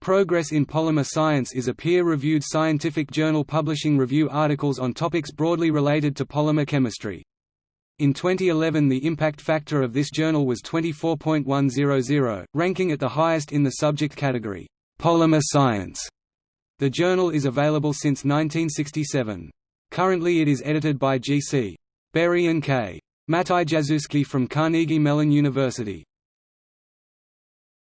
Progress in Polymer Science is a peer-reviewed scientific journal publishing review articles on topics broadly related to polymer chemistry. In 2011 the impact factor of this journal was 24.100, ranking at the highest in the subject category, Polymer Science. The journal is available since 1967. Currently it is edited by G.C. Berry and K. Matyjaszewski from Carnegie Mellon University.